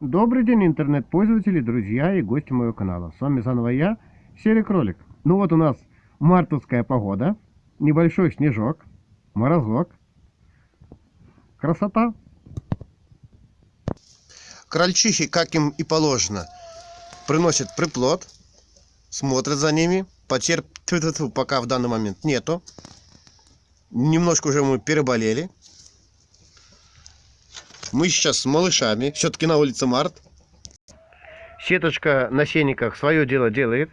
Добрый день, интернет-пользователи, друзья и гости моего канала. С вами заново я, Серый Кролик. Ну вот у нас мартовская погода, небольшой снежок, морозок. Красота. Крольчихи, как им и положено, приносят приплод, смотрят за ними. Потерь пока в данный момент нету. Немножко уже мы переболели. Мы сейчас с малышами. Все-таки на улице март. Сеточка на сенниках свое дело делает.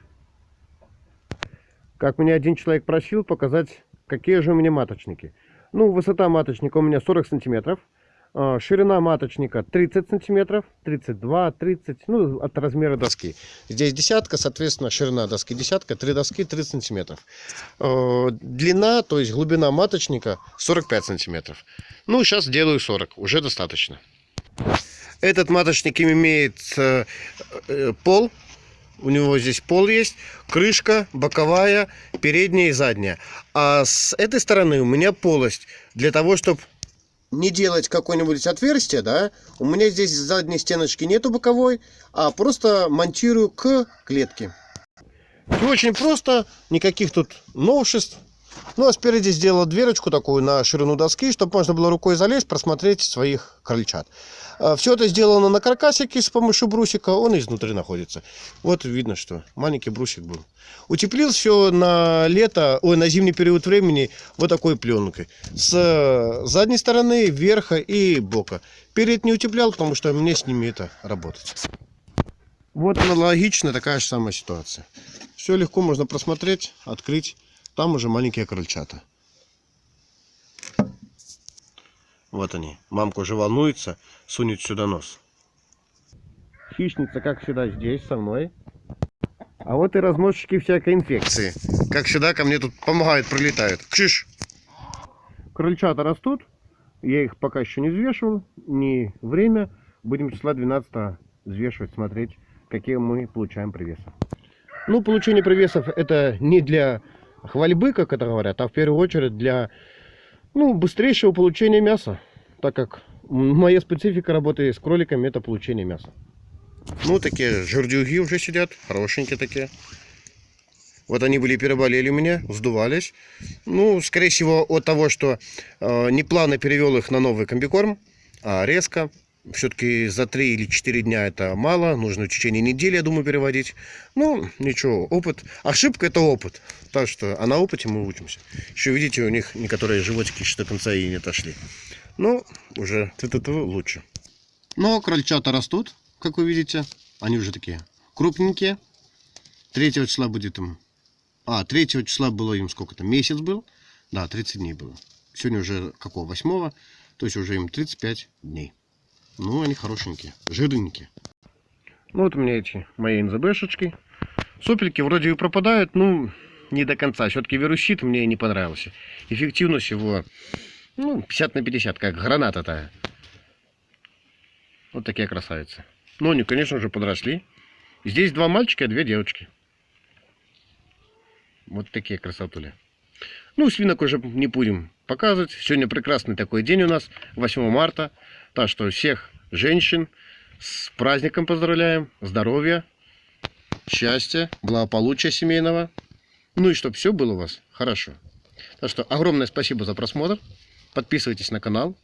Как меня один человек просил показать, какие же у меня маточники. Ну, высота маточника у меня 40 сантиметров. А, Ширина маточника 30 сантиметров, 32, 30, ну, от размера доски. Здесь десятка, соответственно, ширина доски десятка, три доски 30 сантиметров. Э, Длина, то есть глубина маточника 45 сантиметров. Ну, сейчас делаю 40, уже достаточно. Этот маточник имеет э, э, пол, у него здесь пол есть, крышка боковая, передняя и задняя. А с этой стороны у меня полость для того, чтобы не делать какое-нибудь отверстие, да, у меня здесь задней стеночки нету боковой, а просто монтирую к клетке. Всё очень просто, никаких тут новшеств. Ну, а спереди сделал дверочку такую на ширину доски, чтобы можно было рукой залезть, просмотреть своих крольчат. Все это сделано на каркасике с помощью брусика, он изнутри находится. Вот видно, что маленький брусик был. Утеплил все на лето, ой, на зимний период времени вот такой пленкой. С задней стороны, верха и бока. Перед не утеплял, потому что мне с ними это работать. Вот аналогично такая же самая ситуация. Все легко можно просмотреть, открыть. Там уже маленькие крольчата. Вот они. Мамка уже волнуется, сунет сюда нос. Хищница, как всегда, здесь со мной. А вот и разносчики всякой инфекции. Как всегда, ко мне тут помогают, прилетают. Кшиш! Крольчата растут. Я их пока еще не взвешивал. Не время. Будем числа 12 взвешивать, смотреть, какие мы получаем привесы. Ну, получение привесов это не для хвальбы, как это говорят, а в первую очередь для ну, быстрейшего получения мяса. Так как моя специфика работы с кроликами это получение мяса. Ну, такие жердюги уже сидят, хорошенькие такие. Вот они были переболели у меня, вздувались. Ну, скорее всего, от того, что э, не плавно перевел их на новый комбикорм, а резко. Все-таки за 3 или 4 дня это мало. Нужно в течение недели, я думаю, переводить. Ну, ничего, опыт. Ошибка это опыт. Так что, а на опыте мы учимся. Еще видите, у них некоторые животики еще до конца и не отошли. Ну, уже т -т лучше. Но крольчата растут, как вы видите. Они уже такие крупненькие. 3 числа будет им... А, 3 числа было им сколько-то? Месяц был. Да, 30 дней было. Сегодня уже какого? 8 То есть уже им 35 дней. Ну, они хорошенькие, жирненькие. Ну, вот у меня эти мои НЗБшечки. Сопельки вроде и пропадают, ну, не до конца. Все-таки вирусит мне не понравился. Эффективность его, ну, 50 на 50, как граната-то. Вот такие красавицы. Ну, они, конечно же, подросли. Здесь два мальчика и две девочки. Вот такие красотули. Ну, свинок уже не будем показывать. Сегодня прекрасный такой день у нас, 8 марта. Так что всех женщин с праздником поздравляем. Здоровья, счастья, благополучия семейного. Ну и чтобы все было у вас хорошо. Так что огромное спасибо за просмотр. Подписывайтесь на канал.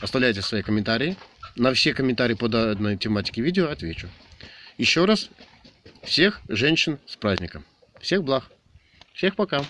Оставляйте свои комментарии. На все комментарии по данной тематике видео отвечу. Еще раз всех женщин с праздником. Всех благ. Всех пока.